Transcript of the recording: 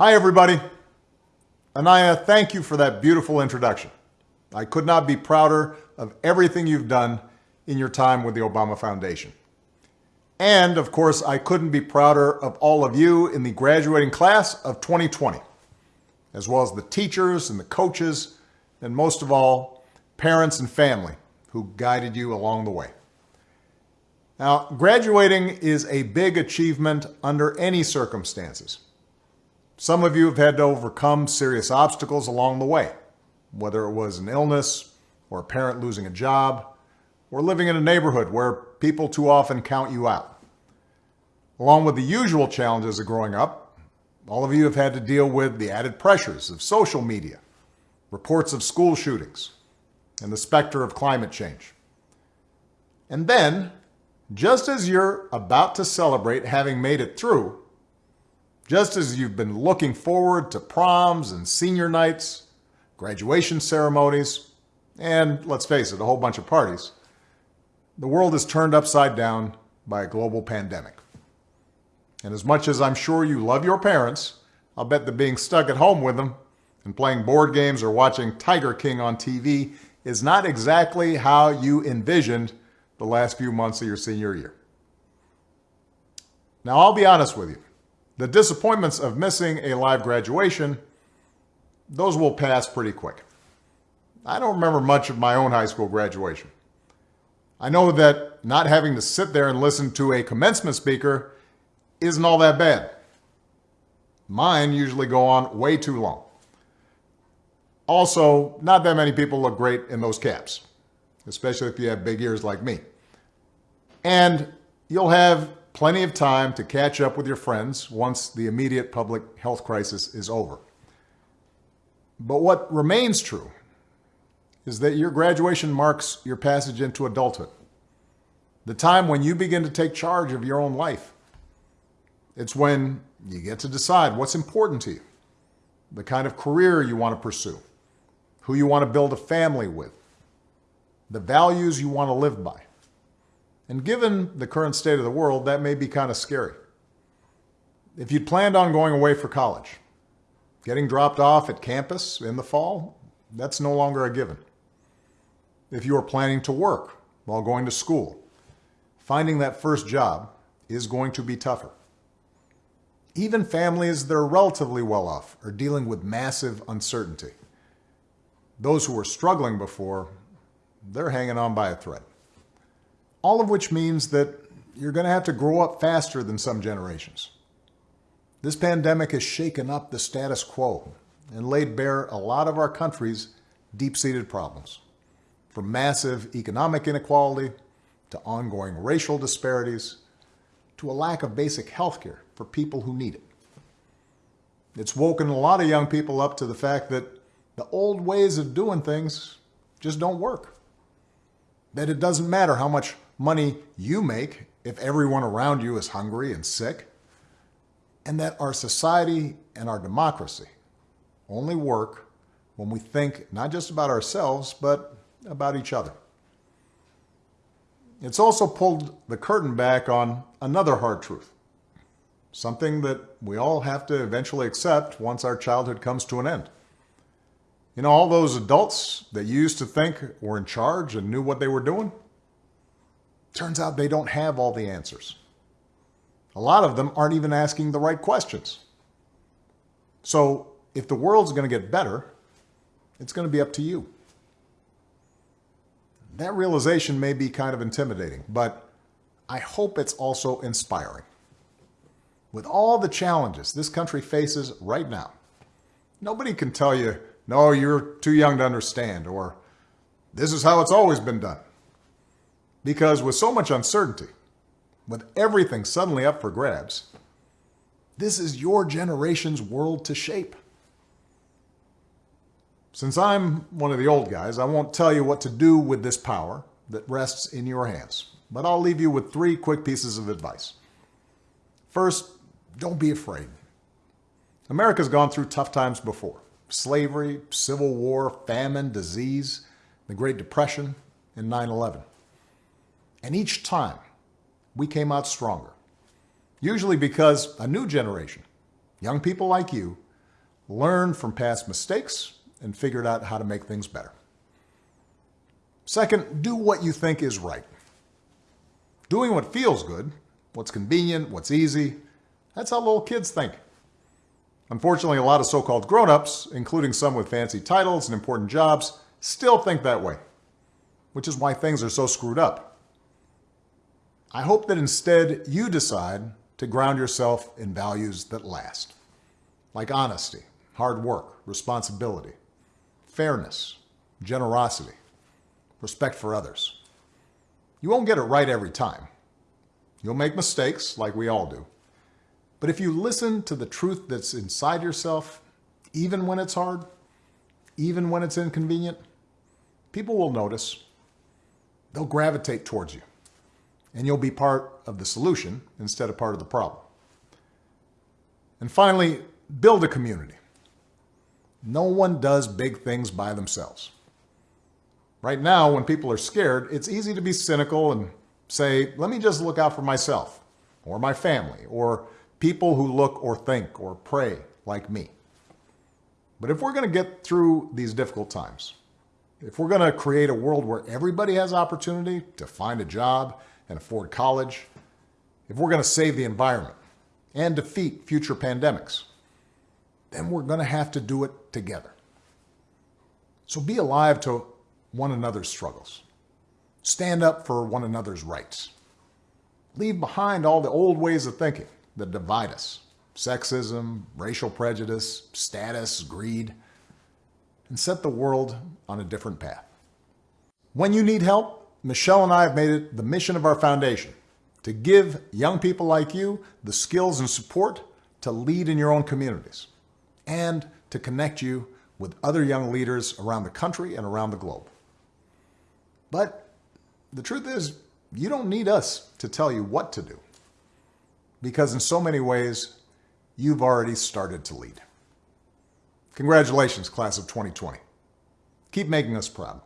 Hi, everybody. Anaya, thank you for that beautiful introduction. I could not be prouder of everything you've done in your time with the Obama Foundation. And of course, I couldn't be prouder of all of you in the graduating class of 2020, as well as the teachers and the coaches, and most of all, parents and family who guided you along the way. Now, graduating is a big achievement under any circumstances. Some of you have had to overcome serious obstacles along the way, whether it was an illness or a parent losing a job or living in a neighborhood where people too often count you out. Along with the usual challenges of growing up, all of you have had to deal with the added pressures of social media, reports of school shootings, and the specter of climate change. And then, just as you're about to celebrate having made it through, just as you've been looking forward to proms and senior nights, graduation ceremonies, and let's face it, a whole bunch of parties, the world is turned upside down by a global pandemic. And as much as I'm sure you love your parents, I'll bet that being stuck at home with them and playing board games or watching Tiger King on TV is not exactly how you envisioned the last few months of your senior year. Now, I'll be honest with you. The disappointments of missing a live graduation, those will pass pretty quick. I don't remember much of my own high school graduation. I know that not having to sit there and listen to a commencement speaker isn't all that bad. Mine usually go on way too long. Also, not that many people look great in those caps, especially if you have big ears like me. And you'll have plenty of time to catch up with your friends once the immediate public health crisis is over. But what remains true is that your graduation marks your passage into adulthood, the time when you begin to take charge of your own life. It's when you get to decide what's important to you, the kind of career you want to pursue, who you want to build a family with, the values you want to live by. And given the current state of the world, that may be kind of scary. If you'd planned on going away for college, getting dropped off at campus in the fall, that's no longer a given. If you are planning to work while going to school, finding that first job is going to be tougher. Even families that are relatively well off are dealing with massive uncertainty. Those who were struggling before, they're hanging on by a thread all of which means that you're going to have to grow up faster than some generations. This pandemic has shaken up the status quo and laid bare a lot of our country's deep-seated problems, from massive economic inequality to ongoing racial disparities to a lack of basic health care for people who need it. It's woken a lot of young people up to the fact that the old ways of doing things just don't work. That it doesn't matter how much money you make if everyone around you is hungry and sick, and that our society and our democracy only work when we think not just about ourselves, but about each other. It's also pulled the curtain back on another hard truth, something that we all have to eventually accept once our childhood comes to an end. You know, all those adults that you used to think were in charge and knew what they were doing, Turns out they don't have all the answers. A lot of them aren't even asking the right questions. So if the world's going to get better, it's going to be up to you. That realization may be kind of intimidating, but I hope it's also inspiring. With all the challenges this country faces right now, nobody can tell you, no, you're too young to understand, or this is how it's always been done. Because with so much uncertainty, with everything suddenly up for grabs, this is your generation's world to shape. Since I'm one of the old guys, I won't tell you what to do with this power that rests in your hands, but I'll leave you with three quick pieces of advice. First, don't be afraid. America's gone through tough times before. Slavery, civil war, famine, disease, the Great Depression, and 9-11. And each time, we came out stronger. Usually because a new generation, young people like you, learned from past mistakes, and figured out how to make things better. Second, do what you think is right. Doing what feels good, what's convenient, what's easy, that's how little kids think. Unfortunately, a lot of so-called grown-ups, including some with fancy titles and important jobs, still think that way, which is why things are so screwed up. I hope that instead you decide to ground yourself in values that last, like honesty, hard work, responsibility, fairness, generosity, respect for others. You won't get it right every time. You'll make mistakes, like we all do. But if you listen to the truth that's inside yourself, even when it's hard, even when it's inconvenient, people will notice. They'll gravitate towards you. And you'll be part of the solution instead of part of the problem. And finally, build a community. No one does big things by themselves. Right now, when people are scared, it's easy to be cynical and say, let me just look out for myself or my family or people who look or think or pray like me. But if we're going to get through these difficult times, if we're going to create a world where everybody has opportunity to find a job and afford college, if we're going to save the environment and defeat future pandemics, then we're going to have to do it together. So be alive to one another's struggles. Stand up for one another's rights. Leave behind all the old ways of thinking that divide us sexism, racial prejudice, status, greed and set the world on a different path. When you need help, Michelle and I have made it the mission of our foundation to give young people like you the skills and support to lead in your own communities and to connect you with other young leaders around the country and around the globe. But the truth is, you don't need us to tell you what to do because in so many ways, you've already started to lead. Congratulations, class of 2020. Keep making us proud.